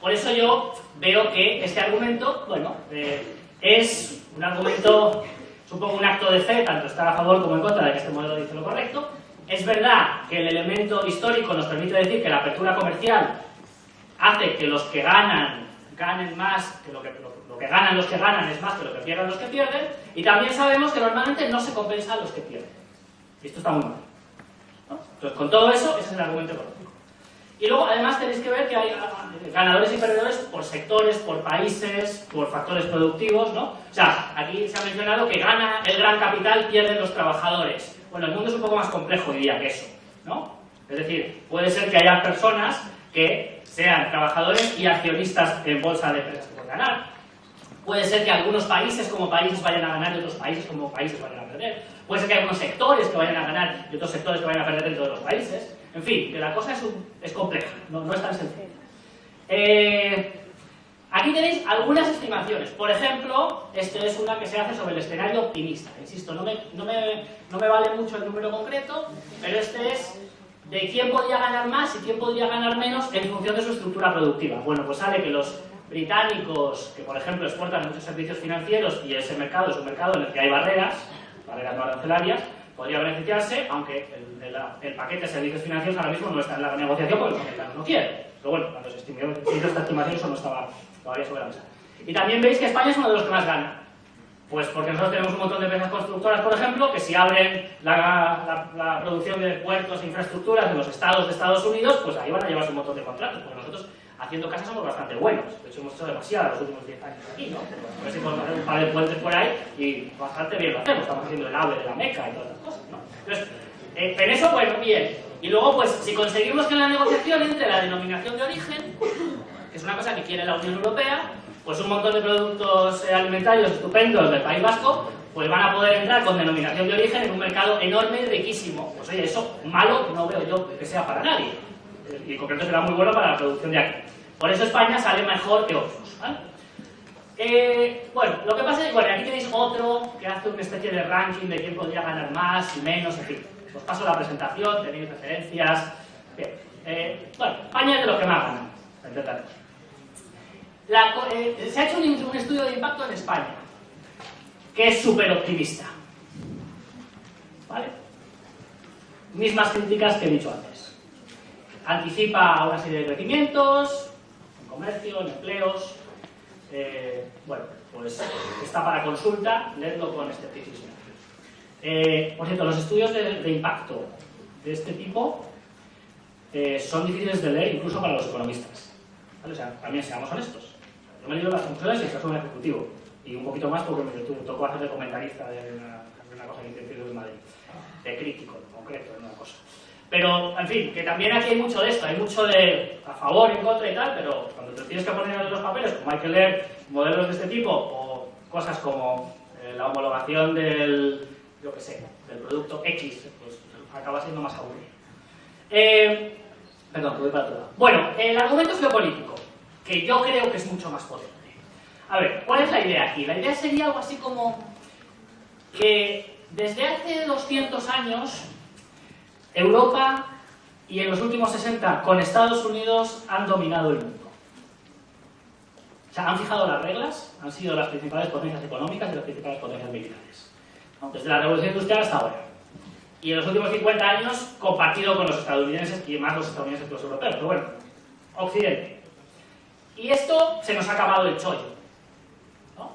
Por eso yo veo que este argumento, bueno, eh, es un argumento Supongo un acto de fe, tanto estar a favor como en contra de que este modelo dice lo correcto. Es verdad que el elemento histórico nos permite decir que la apertura comercial hace que los que ganan ganen más, que lo que, lo, que ganan los que ganan es más que lo que pierden los que pierden, y también sabemos que normalmente no se compensa a los que pierden. Y esto está muy mal. Entonces, con todo eso, ese es el argumento económico. Y luego, además, tenéis que ver que hay ganadores y perdedores por sectores, por países, por factores productivos, ¿no? O sea, aquí se ha mencionado que gana el gran capital, pierden los trabajadores. Bueno, el mundo es un poco más complejo, diría, que eso, ¿no? Es decir, puede ser que haya personas que sean trabajadores y accionistas en bolsa de empresas pueden ganar. Puede ser que algunos países como países vayan a ganar y otros países como países vayan a perder. Puede ser que algunos sectores que vayan a ganar y otros sectores que vayan a perder dentro de los países. En fin, que la cosa es, es compleja, no, no, es tan sencilla. Eh, aquí tenéis algunas estimaciones. Por ejemplo, esta es una que se hace sobre el escenario optimista. Insisto, no me, no me, no me vale mucho el número concreto, pero este es de quién podría ganar más y quién podría ganar menos en función de su estructura productiva. Bueno, pues sale que los británicos, que por ejemplo exportan muchos servicios financieros y ese mercado es un mercado en el que hay barreras, barreras no arancelarias, podría beneficiarse, aunque el, paquete de servicios financieros ahora mismo no está en la negociación porque los americanos no quieren. Pero bueno, cuando se, hizo esta estimación eso no estaba todavía sobre la mesa. Y también veis que España es uno de los que más gana. Pues porque nosotros tenemos un montón de empresas constructoras, por ejemplo, que si abren la, la, producción de puertos e infraestructuras en los estados de Estados Unidos, pues ahí van a llevarse un montón de contratos, porque nosotros haciendo casas somos bastante buenos. De hecho, hemos hecho demasiado los últimos 10 años aquí, ¿no? A ver si podemos hacer un par de puentes por ahí y bastante bien lo hacemos. Estamos haciendo el AVE de la Meca y todas estas cosas, ¿no? Entonces, eh, en eso, bueno, bien. Y luego, pues, si conseguimos que en la negociación entre la denominación de origen, que es una cosa que quiere la Unión Europea, pues un montón de productos eh, alimentarios estupendos del País Vasco, pues van a poder entrar con denominación de origen en un mercado enorme y riquísimo. Pues oye, eso malo no veo yo que sea para nadie. Y en concreto será muy bueno para la producción de aquí. Por eso España sale mejor que otros. Eh, bueno, lo que pasa es que bueno, aquí tenéis otro que hace una especie de ranking de quién podría ganar más y menos, en fin. Os paso la presentación, tenéis referencias. Bien. Eh, bueno, España es de los que más ganan, la, eh, se ha hecho un, un, estudio de impacto en España, que es súper optimista. ¿Vale? Mismas críticas que he dicho antes. Anticipa una serie de crecimientos, en comercio, en empleos, eh, bueno, pues está para consulta, leedlo con escepticismo. Eh, por cierto, los estudios de, impacto de este tipo eh, son difíciles de leer incluso para los economistas. O sea, también seamos honestos. Yo me he leído las conclusiones y soy un ejecutivo. Y un poquito más porque me tocó hacer de comentarista de una, de cosa que hice en Madrid. De crítico, en concreto. Pero, en fin, que también aquí hay mucho de esto, hay mucho de a favor, en contra y tal, pero cuando te tienes que poner en los papeles, como hay que leer modelos de este tipo o cosas como eh, la homologación del, yo que sé, del producto X, pues acaba siendo más aburrido. Eh, perdón, voy para todo. Bueno, el argumento geopolítico, que yo creo que es mucho más potente. A ver, ¿cuál es la idea aquí? La idea sería algo así como que desde hace 200 años Europa y en los últimos 60 con Estados Unidos han dominado el mundo. O sea, han fijado las reglas, han sido las principales potencias económicas y las principales potencias militares. Desde la Revolución Industrial hasta ahora. Y en los últimos 50 años compartido con los estadounidenses y más los estadounidenses que los europeos. Pero bueno, Occidente. Y esto se nos ha acabado el chollo. ¿no?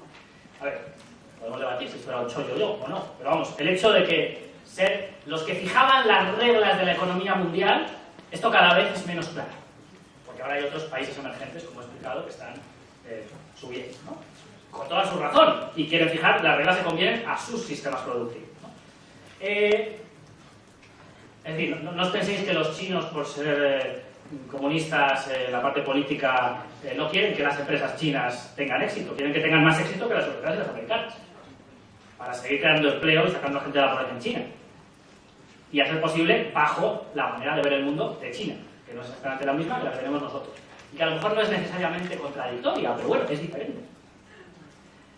A ver, podemos debatir si esto era un chollo yo o no. Pero vamos, el hecho de que ser los que fijaban las reglas de la economía mundial, esto cada vez es menos claro. Porque ahora hay otros países emergentes, como he explicado, que están eh, subiendo, ¿no? Con toda su razón. Y quieren fijar las reglas que convienen a sus sistemas productivos. ¿no? Eh, es decir, no, os penséis que los chinos, por ser eh, comunistas, la parte política, no quieren que las empresas chinas tengan éxito. Quieren que tengan más éxito que las europeas y las americanas. Para seguir creando empleo y sacando gente de la pobreza en China y a ser posible bajo la manera de ver el mundo de China, que no es exactamente la misma que la que tenemos nosotros. Y que a lo mejor no es necesariamente contradictoria, pero bueno, es diferente.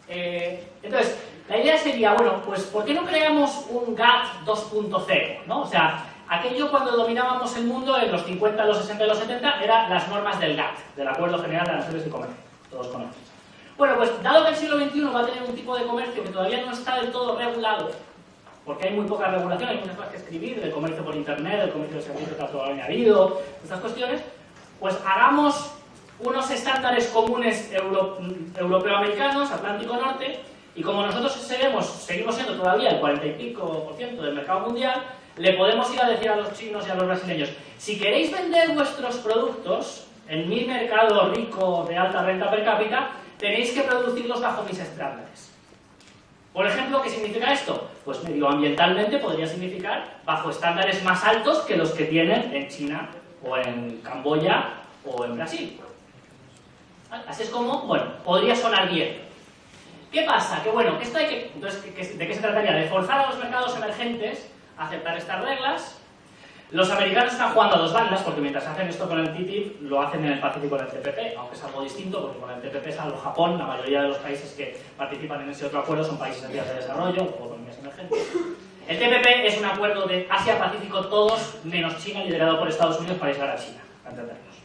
Eh, entonces, la idea sería, bueno, pues ¿por qué no creamos un GATT 2.0? ¿no? O sea, aquello cuando dominábamos el mundo en los 50, los 60 y los 70 eran las normas del GATT, del Acuerdo General de Naciones de Comercio, todos conocen. Bueno, pues dado que el siglo XXI va a tener un tipo de comercio que todavía no está del todo regulado, porque hay muy poca regulación, hay muchas cosas que escribir, del comercio por internet, del comercio de servicios de alto añadido, estas cuestiones, pues hagamos unos estándares comunes euro, europeo-americanos, Atlántico Norte, y como nosotros seguimos siendo todavía el 40 y pico por ciento del mercado mundial, le podemos ir a decir a los chinos y a los brasileños, si queréis vender vuestros productos en mi mercado rico de alta renta per cápita, tenéis que producirlos bajo mis estándares. Por ejemplo, ¿qué significa esto? Pues medioambientalmente podría significar bajo estándares más altos que los que tienen en China o en Camboya o en Brasil. Así es como, bueno, podría sonar bien. ¿Qué pasa? Que bueno, esto hay que, entonces, ¿de qué se trataría? De forzar a los mercados emergentes a aceptar estas reglas. Los americanos están jugando a dos bandas, porque mientras hacen esto con el TTIP, lo hacen en el Pacífico con el TPP, aunque es algo distinto, porque con el TPP es algo Japón, la mayoría de los países que participan en ese otro acuerdo son países en vías de desarrollo o emergentes. El TPP es un acuerdo de Asia-Pacífico todos, menos China, liderado por Estados Unidos para aislar a China, entendernos,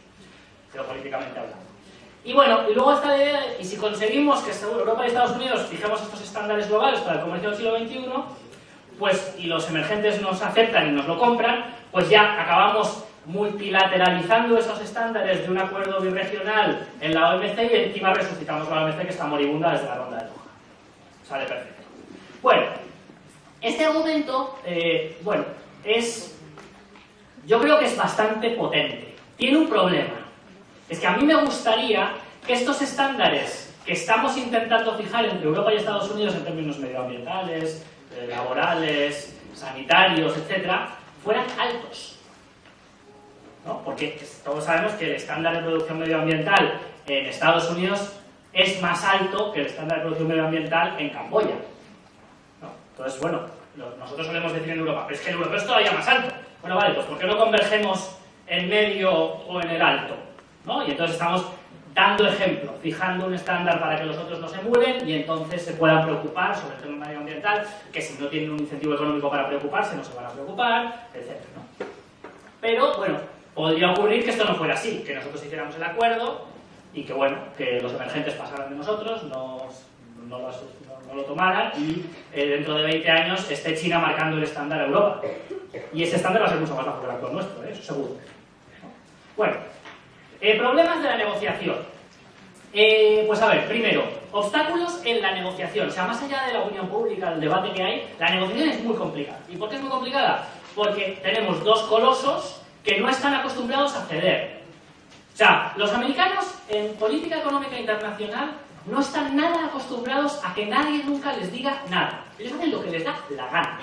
geopolíticamente hablando. Y bueno, y luego está la idea de, y si conseguimos que Europa y Estados Unidos fijemos estos estándares globales para el comercio del siglo XXI, pues, y los emergentes nos aceptan y nos lo compran, pues ya acabamos multilateralizando esos estándares de un acuerdo birregional en la OMC y encima resucitamos la OMC que está moribunda desde la ronda de Doha. Sale perfecto. Bueno, este argumento, eh, bueno, es... Yo creo que es bastante potente. Tiene un problema. Es que a mí me gustaría que estos estándares que estamos intentando fijar entre Europa y Estados Unidos en términos medioambientales, eh, laborales, sanitarios, etcétera, fueran altos. ¿no? Porque todos sabemos que el estándar de producción medioambiental en Estados Unidos es más alto que el estándar de producción medioambiental en Camboya. Entonces, bueno, nosotros solemos decir en Europa, pero es que en Europa es todavía más alto. Bueno, vale, pues ¿por qué no convergemos en medio o en el alto? ¿no? Y entonces estamos dando ejemplo, fijando un estándar para que los otros no se mueven y entonces se puedan preocupar sobre el tema medioambiental, que si no tienen un incentivo económico para preocuparse no se van a preocupar, etc. Pero, bueno, podría ocurrir que esto no fuera así, que nosotros hiciéramos el acuerdo y que, bueno, que los emergentes pasaran de nosotros, no, no, lo, tomaran y eh, dentro de 20 años esté China marcando el estándar a Europa. Y ese estándar va a ser mucho más bajo que el nuestro, ¿eh? eso seguro. Bueno, eh, problemas de la negociación. Eh, pues a ver, primero, obstáculos en la negociación. O sea, más allá de la opinión pública, del debate que hay, la negociación es muy complicada. ¿Y por qué es muy complicada? Porque tenemos dos colosos que no están acostumbrados a ceder. O sea, los americanos en política económica internacional no están nada acostumbrados a que nadie nunca les diga nada. Ellos hacen lo que les da la gana.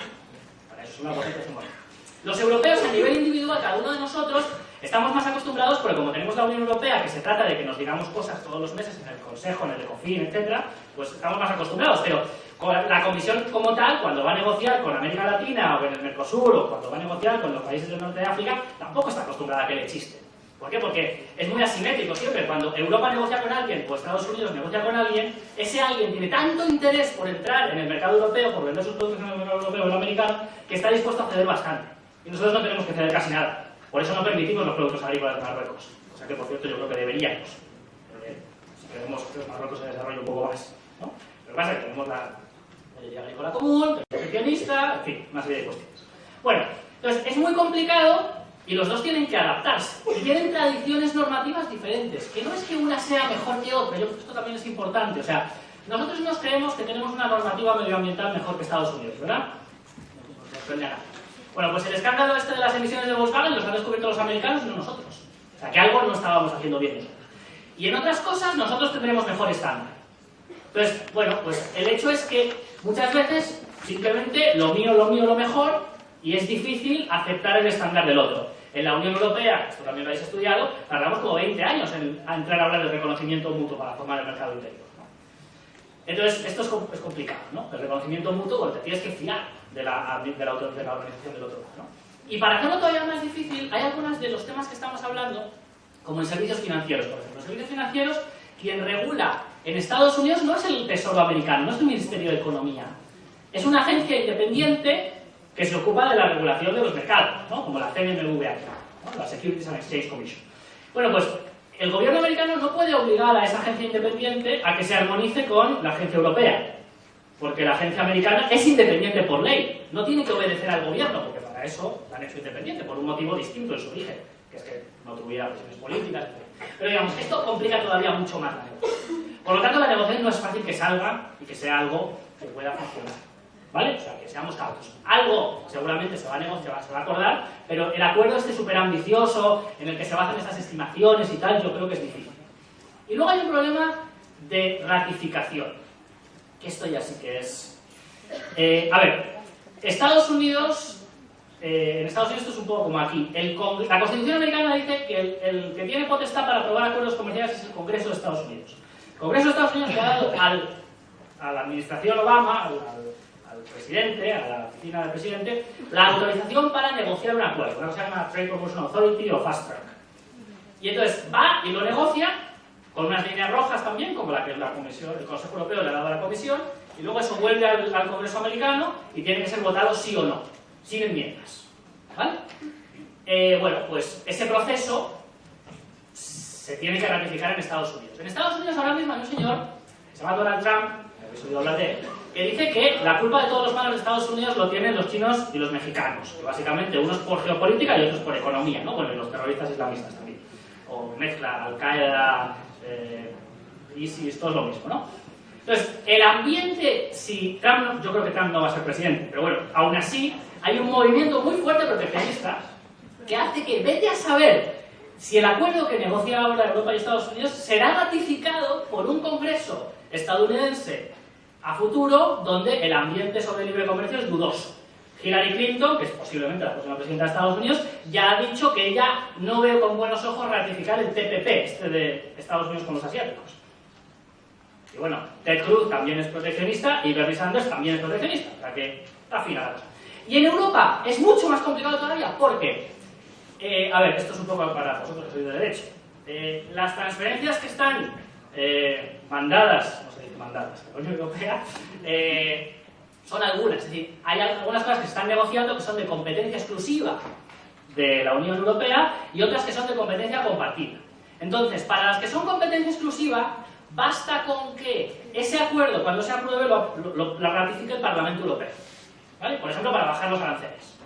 Para eso que Los europeos a nivel individual, cada uno de nosotros, Estamos más acostumbrados porque como tenemos la Unión Europea, que se trata de que nos digamos cosas todos los meses en el Consejo, en el Ecofin, etc., pues estamos más acostumbrados. Pero la Comisión como tal, cuando va a negociar con América Latina o en el Mercosur o cuando va a negociar con los países del norte de África, tampoco está acostumbrada a que le chiste. ¿Por qué? Porque es muy asimétrico siempre. Cuando Europa negocia con alguien o Estados Unidos negocia con alguien, ese alguien tiene tanto interés por entrar en el mercado europeo, por vender sus productos en el mercado europeo o el americano, que está dispuesto a ceder bastante. Y nosotros no tenemos que ceder casi nada. Por eso no permitimos los productos agrícolas de Marruecos. O sea que, por cierto, yo creo que deberíamos. si queremos que Marruecos se desarrolle un poco más. ¿no? Lo que pasa es que tenemos la ley agrícola común, el proteccionista, en fin, una serie de cuestiones. Bueno, entonces es muy complicado y los dos tienen que adaptarse. Y tienen tradiciones normativas diferentes, que no es que una sea mejor que otra, yo creo que esto también es importante. O sea, nosotros nos creemos que tenemos una normativa medioambiental mejor que Estados Unidos, ¿verdad? Bueno, pues el escándalo este de las emisiones de Volkswagen los han descubierto los americanos y no nosotros. O sea, que algo no estábamos haciendo bien. Y en otras cosas nosotros tendremos mejor estándar. Entonces, bueno, pues el hecho es que muchas veces simplemente lo mío, lo mío, lo mejor, y es difícil aceptar el estándar del otro. En la Unión Europea, esto también lo habéis estudiado, tardamos como 20 años en entrar a hablar del reconocimiento mutuo para formar el mercado interior. Entonces, esto es, complicado, ¿no? El reconocimiento mutuo, porque te tienes que fiar de la, de la, organización del otro lado. Y para hacerlo todavía más difícil, hay algunos de los temas que estamos hablando, como en servicios financieros, por ejemplo. Los servicios financieros, quien regula en Estados Unidos no es el Tesoro americano, no es el Ministerio de Economía. Es una agencia independiente que se ocupa de la regulación de los mercados, ¿no? como la CNMV aquí, la Securities and Exchange Commission. Bueno, pues el gobierno americano no puede obligar a esa agencia independiente a que se armonice con la agencia europea. Porque la agencia americana es independiente por ley, no tiene que obedecer al gobierno, porque para eso la han hecho independiente, por un motivo distinto en su origen, que es que no tuviera presiones políticas. Pero digamos, esto complica todavía mucho más la negociación. Por lo tanto, la negociación no es fácil que salga y que sea algo que pueda funcionar. ¿Vale? O sea, que seamos cautos. Algo seguramente se va a negociar, se va a acordar, pero el acuerdo este súper ambicioso, en el que se basan estas estimaciones y tal, yo creo que es difícil. Y luego hay un problema de ratificación que esto ya sí que es... Eh, a ver, Estados Unidos, eh, en Estados Unidos esto es un poco como aquí. la Constitución americana dice que el, que tiene potestad para aprobar acuerdos comerciales es el Congreso de Estados Unidos. El Congreso de Estados Unidos le ha dado al, a la administración Obama, al, presidente, a la oficina del presidente, la autorización para negociar un acuerdo, una cosa se llama Trade Promotion Authority o Fast Track. Y entonces va y lo negocia con unas líneas rojas también, como la que la Comisión, el Consejo Europeo le ha dado a la Comisión, y luego eso vuelve al, Congreso americano y tiene que ser votado sí o no, sin enmiendas. ¿Vale? Eh, bueno, pues ese proceso se tiene que ratificar en Estados Unidos. En Estados Unidos ahora mismo hay un señor, que se llama Donald Trump, hablar de él, que dice que la culpa de todos los malos de Estados Unidos lo tienen los chinos y los mexicanos, que básicamente unos por geopolítica y otros por economía, ¿no? Bueno, y los terroristas islamistas también. O mezcla Al-Qaeda, eh, y si esto es lo mismo, ¿no? Entonces, el ambiente, si Trump, yo creo que Trump no va a ser presidente, pero bueno, aún así, hay un movimiento muy fuerte proteccionista que hace que vete a saber si el acuerdo que negocia ahora Europa y Estados Unidos será ratificado por un Congreso estadounidense a futuro donde el ambiente sobre libre comercio es dudoso. Hillary Clinton, que es posiblemente la próxima presidenta de Estados Unidos, ya ha dicho que ella no ve con buenos ojos ratificar el TPP, este de Estados Unidos con los asiáticos. Y bueno, Ted Cruz también es proteccionista y Bernie Sanders también es proteccionista, o sea que está fina la cosa. Y en Europa es mucho más complicado todavía, porque, eh, a ver, esto es un poco para vosotros que sois de derecho, eh, las transferencias que están eh, mandadas, no se dice mandadas, la Unión Europea, son algunas, es decir, hay algunas cosas que se están negociando que son de competencia exclusiva de la Unión Europea y otras que son de competencia compartida. Entonces, para las que son competencia exclusiva, basta con que ese acuerdo, cuando se apruebe, lo, ratifique el Parlamento Europeo. ¿Vale? Por ejemplo, para bajar los aranceles.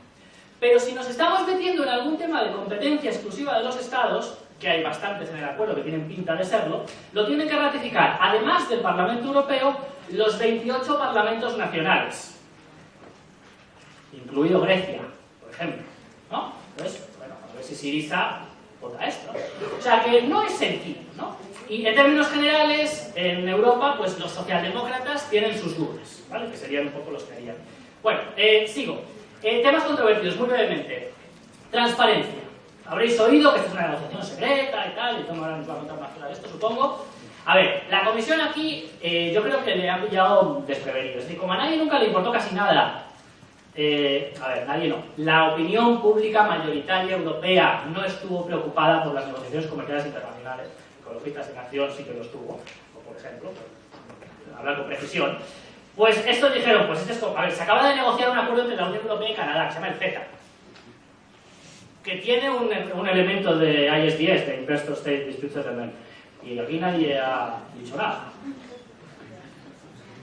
Pero si nos estamos metiendo en algún tema de competencia exclusiva de los Estados, que hay bastantes en el acuerdo que tienen pinta de serlo, lo tienen que ratificar, además del Parlamento Europeo, los 28 parlamentos nacionales, incluido Grecia, por ejemplo. ¿no? Entonces, bueno, a ver si Siriza vota esto. O sea que no es sencillo, ¿no? Y en términos generales, en Europa, pues los socialdemócratas tienen sus dudas, ¿vale? Que serían un poco los que harían. Bueno, eh, sigo. Eh, temas controvertidos, muy brevemente. Transparencia. Habréis oído que esta es una negociación secreta y tal, y Tom ahora nos va a contar más de esto, supongo. A ver, la comisión aquí eh, yo creo que le ha pillado desprevenido. Es decir, como a nadie nunca le importó casi nada, eh, a ver, nadie no, la opinión pública mayoritaria europea no estuvo preocupada por las negociaciones comerciales internacionales. Ecologistas en acción sí que lo estuvo, por ejemplo, hablar con precisión. Pues estos dijeron, pues este es, a ver, se acaba de negociar un acuerdo entre la Unión Europea y Canadá, que se llama el CETA, que tiene un, un elemento de ISDS, de Investor State Dispute Settlement y aquí nadie ha dicho nada.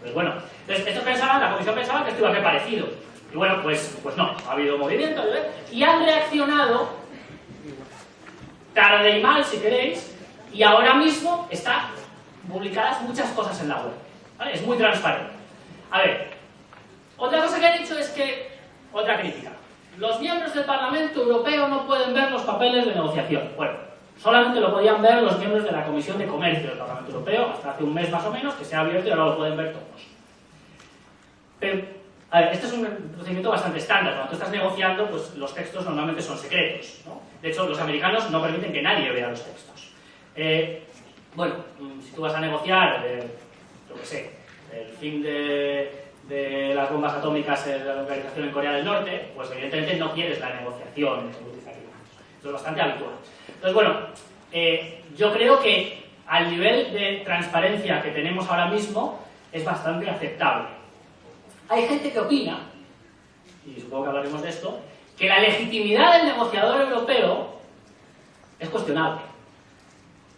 Pues bueno, entonces, estos pensaban, la comisión pensaba que esto iba a ser parecido. Y bueno, pues, pues no, ha habido movimiento, Y han reaccionado, tarde y mal si queréis, y ahora mismo están publicadas muchas cosas en la web. ¿vale? Es muy transparente. A ver, otra cosa que han dicho es que, otra crítica, los miembros del Parlamento Europeo no pueden ver los papeles de negociación. Bueno, Solamente lo podían ver los miembros de la Comisión de Comercio del Parlamento Europeo, hasta hace un mes más o menos, que se ha abierto y ahora lo pueden ver todos. Pero, a ver, este es un procedimiento bastante estándar. Cuando tú estás negociando, pues los textos normalmente son secretos. De hecho, los americanos no permiten que nadie vea los textos. Eh, bueno, mm, si tú vas a negociar, eh, lo que sé, el fin de, de, las bombas atómicas en la localización en Corea del Norte, pues evidentemente no quieres la negociación. Esto es bastante habitual. Entonces, bueno, eh, yo creo que al nivel de transparencia que tenemos ahora mismo es bastante aceptable. Hay gente que opina, y supongo que hablaremos de esto, que la legitimidad del negociador europeo es cuestionable.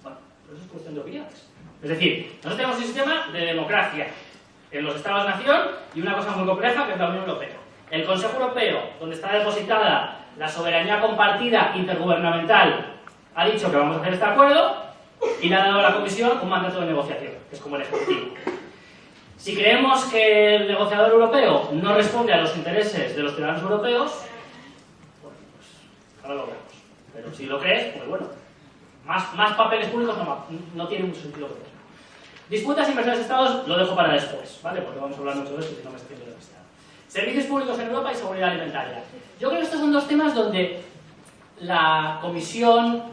Bueno, eso es cuestión de opiniones. Es decir, nosotros tenemos un sistema de democracia en los Estados-nación y una cosa muy compleja que es la Unión Europea. El Consejo Europeo, donde está depositada la soberanía compartida intergubernamental ha dicho que vamos a hacer este acuerdo y le ha dado a la Comisión un mandato de negociación, que es como el Ejecutivo. Si creemos que el negociador europeo no responde a los intereses de los ciudadanos europeos, bueno, pues ahora lo veremos. Pero si lo crees, pues bueno, más, más papeles públicos no, tiene mucho sentido que. Disputas inversiones de Estados lo dejo para después, ¿vale? Porque vamos a hablar mucho de eso y no me extiendo demasiado. Servicios públicos en Europa y seguridad alimentaria. Yo creo que estos son dos temas donde la Comisión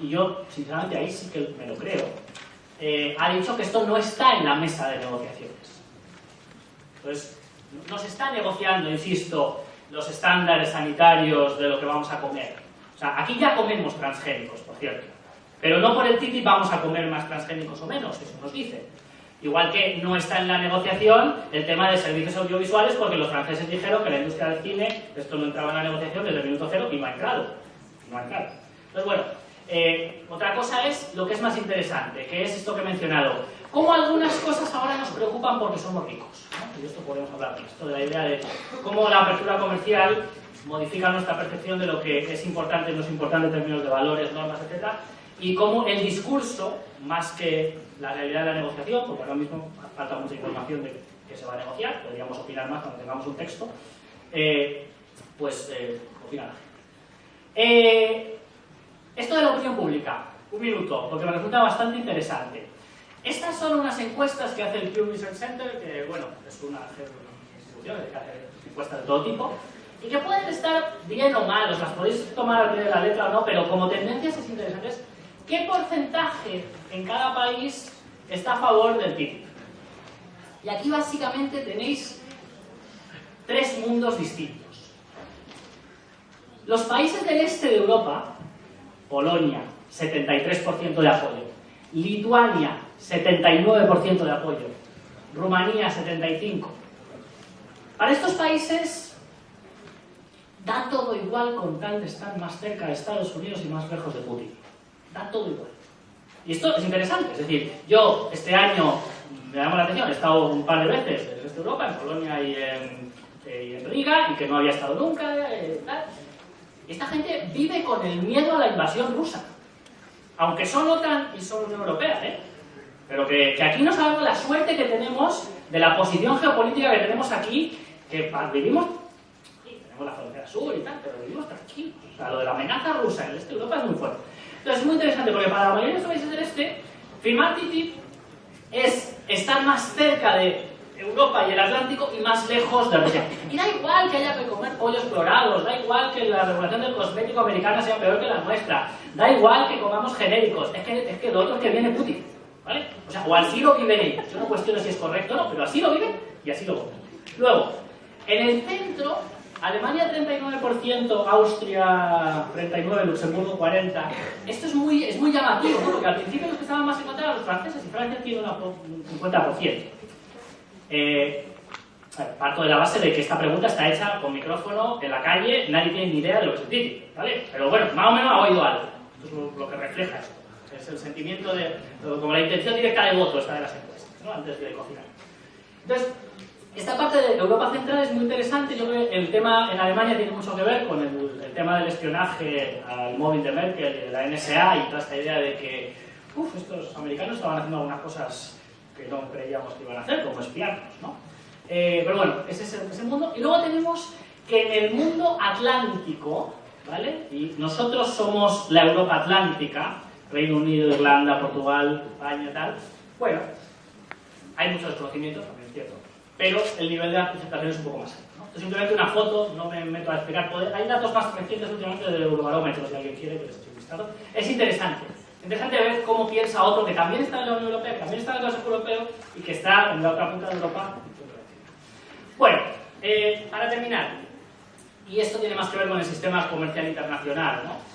y yo sinceramente ahí sí que me lo creo, eh, ha dicho que esto no está en la mesa de negociaciones. Entonces, no se está negociando, insisto, los estándares sanitarios de lo que vamos a comer. O sea, aquí ya comemos transgénicos, por cierto. Pero no por el TTIP vamos a comer más transgénicos o menos, eso nos dice. Igual que no está en la negociación el tema de servicios audiovisuales porque los franceses dijeron que la industria del cine, esto no entraba en la negociación desde el minuto cero y no ha entrado. No ha entrado. Entonces, bueno, eh, otra cosa es lo que es más interesante, que es esto que he mencionado. Cómo algunas cosas ahora nos preocupan porque somos ricos. Y esto podemos hablar de esto, de la idea de cómo la apertura comercial modifica nuestra percepción de lo que es importante y no es importante en términos de valores, normas, etc. Y cómo el discurso, más que la realidad de la negociación, porque ahora mismo falta mucha información de que se va a negociar, podríamos opinar más cuando tengamos un texto, eh, pues eh, opina la gente. Eh, esto de la opinión pública, un minuto, porque me resulta bastante interesante. Estas son unas encuestas que hace el Pew Research Center, que bueno, es una institución que hace encuestas de todo tipo, y que pueden estar bien o mal, las podéis tomar al pie de la letra o no, pero como tendencias es interesante. ¿Qué porcentaje en cada país está a favor del TTIP? Y aquí básicamente tenéis tres mundos distintos. Los países del este de Europa, Polonia, 73% de apoyo, Lituania, 79% de apoyo, Rumanía, 75%. Para estos países da todo igual con tal de estar más cerca de Estados Unidos y más lejos de Putin. Da todo igual. Y esto es interesante, es decir, yo este año, me llama la atención, he estado un par de veces en el este de Europa, en Polonia y en, eh, Riga, y que no había estado nunca, eh. Esta gente vive con el miedo a la invasión rusa. Aunque son OTAN y son Unión Europea, ¿eh? Pero que, aquí no sabemos la suerte que tenemos de la posición geopolítica que tenemos aquí, que vivimos, sí, tenemos la frontera sur y tal, pero vivimos tranquilos. O sea, lo de la amenaza rusa en el este de Europa es muy fuerte. Entonces es muy interesante porque para la mayoría de los países del este, firmar TTIP es estar más cerca de Europa y el Atlántico y más lejos de Rusia. Y da igual que haya que comer pollos clorados, da igual que la regulación del cosmético americana sea peor que la nuestra, da igual que comamos genéricos, es que, es que lo otro es que viene Putin, ¿vale? O sea, o así lo viven ellos. Yo no cuestiono si es correcto o no, pero así lo viven y así lo votan. Luego, en el centro, Alemania 39%, Austria 39%, Luxemburgo 40%. Esto es muy, es muy llamativo, ¿no? porque al principio los que estaban más en contra eran los franceses y Francia tiene una un 50%. Eh, parto de la base de que esta pregunta está hecha con micrófono en la calle, nadie tiene ni idea de lo que es TTIP, ¿vale? Pero bueno, más o menos ha oído algo. Esto es lo que refleja esto. Es el sentimiento de, como la intención directa de voto esta de las encuestas, ¿no? Antes de cocinar. Entonces, esta parte de Europa Central es muy interesante. Yo creo que el tema en Alemania tiene mucho que ver con el, tema del espionaje al móvil de Merkel de la NSA y toda esta idea de que uf, estos americanos estaban haciendo algunas cosas que no creíamos que iban a hacer, como espiarnos, ¿no? Eh, pero bueno, ese es el, ese mundo. Y luego tenemos que en el mundo atlántico, ¿vale? Y nosotros somos la Europa Atlántica, Reino Unido, Irlanda, Portugal, España, tal. Bueno, hay mucho desconocimiento, también es cierto, pero el nivel de aceptación es un poco más alto. simplemente una foto, no me meto a explicar. Hay datos más recientes últimamente del Eurobarómetro, si alguien quiere que les eche un. Es interesante. Interesante ver cómo piensa otro que también está en la Unión Europea, que también está en el Consejo Europeo y que está en la otra punta de Europa. Bueno, eh, para terminar, y esto tiene más que ver con el sistema comercial internacional, ¿no?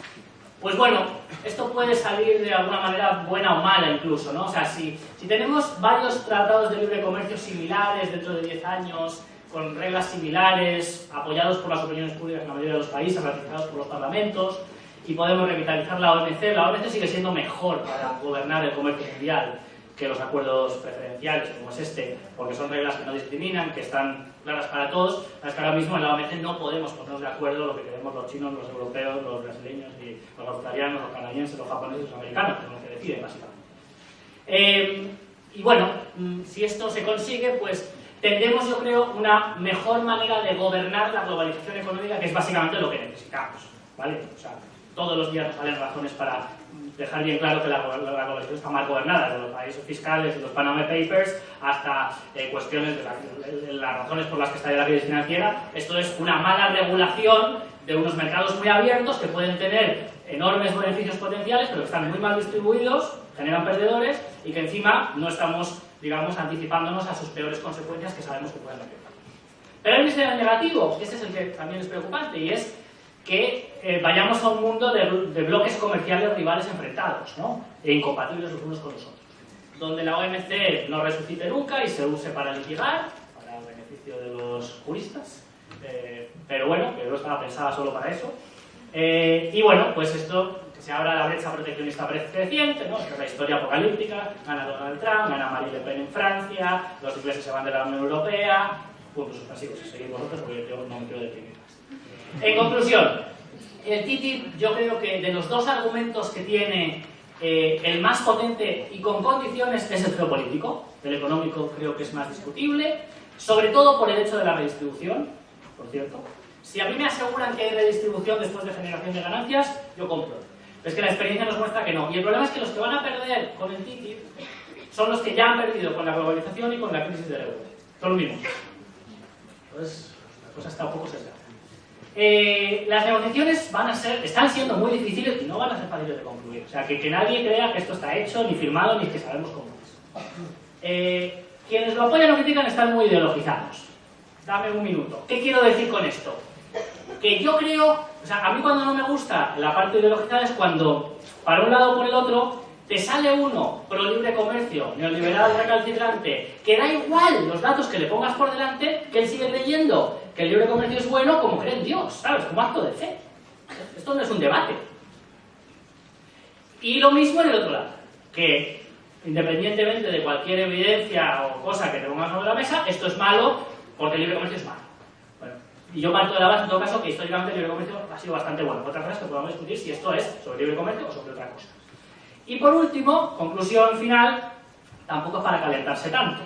Pues bueno, esto puede salir de alguna manera buena o mala incluso, ¿no? O sea, si, si tenemos varios tratados de libre comercio similares dentro de 10 años, con reglas similares, apoyados por las opiniones públicas en la mayoría de los países, ratificados por los parlamentos, y podemos revitalizar la OMC, la OMC sigue siendo mejor para gobernar el comercio mundial que los acuerdos preferenciales como es este, porque son reglas que no discriminan, que están claras para todos. Es que ahora mismo en la OMC no podemos ponernos de acuerdo lo que queremos los chinos, los europeos, los brasileños, y los australianos, los canadienses, los japoneses, los americanos, los que deciden básicamente. Eh, y bueno, mm, si esto se consigue, pues tendremos, yo creo, una mejor manera de gobernar la globalización económica, que es básicamente lo que necesitamos, ¿vale? O sea, todos los días nos salen razones para dejar bien claro que la, la, globalización está mal gobernada, desde los países fiscales los Panama Papers hasta eh, cuestiones de, la- de- las razones por las que está la crisis financiera. Esto es una mala regulación de unos mercados muy abiertos que pueden tener enormes beneficios potenciales, pero que están muy mal distribuidos, generan perdedores y que encima no estamos, digamos, anticipándonos a sus peores consecuencias que sabemos que pueden haber. Pero hay un negativo, este es el que también es preocupante, y es que eh, vayamos a un mundo de, de bloques comerciales rivales enfrentados, ¿no? E incompatibles los unos con los otros. Donde la OMC no resucite nunca y se use para litigar, para el beneficio de los juristas, eh, pero bueno, que no estaba pensada solo para eso. Eh, y bueno, pues esto, que se abra la brecha proteccionista creciente, ¿no? Esta es la historia apocalíptica, gana Donald Trump, gana Marine Le Pen en Francia, los ingleses se van de la Unión Europea, puntos suspensivos, seguid vosotros porque yo no me quiero deprimir. En conclusión, el TTIP yo creo que de los dos argumentos que tiene eh, el más potente y con condiciones es el geopolítico, el económico creo que es más discutible, sobre todo por el hecho de la redistribución, por cierto. Si a mí me aseguran que hay redistribución después de generación de ganancias, yo compro. Pero es que la experiencia nos muestra que no. Y el problema es que los que van a perder con el TTIP son los que ya han perdido con la globalización y con la crisis del euro. Son los mismos. Entonces, la cosa está un poco sesgada. Eh, las negociaciones van a ser, están siendo muy difíciles y no van a ser fáciles de concluir. O sea, que, que nadie crea que esto está hecho, ni firmado, ni que sabemos cómo es. Eh, quienes lo apoyan o critican están muy ideologizados. Dame un minuto. ¿Qué quiero decir con esto? Que yo creo, o sea, a mí cuando no me gusta la parte ideologizada es cuando, para un lado o por el otro, te sale uno pro libre comercio, neoliberal recalcitrante, que da igual los datos que le pongas por delante, que él sigue creyendo que el libre comercio es bueno como cree en Dios, ¿sabes? Como acto de fe. Esto no es un debate. Y lo mismo en el otro lado, que independientemente de cualquier evidencia o cosa que te pongas sobre la mesa, esto es malo porque el libre comercio es malo. Bueno, y yo parto de la base, en todo caso, que históricamente el libre comercio ha sido bastante bueno. Otra cosa es que discutir si esto es sobre libre comercio o sobre otra cosa. Y por último, conclusión final, tampoco es para calentarse tanto,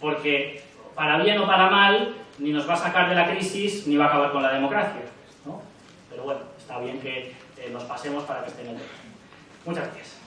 porque para bien o para mal, ni nos va a sacar de la crisis ni va a acabar con la democracia. ¿no? Pero bueno, está bien que eh, nos pasemos para que estén en el Muchas gracias.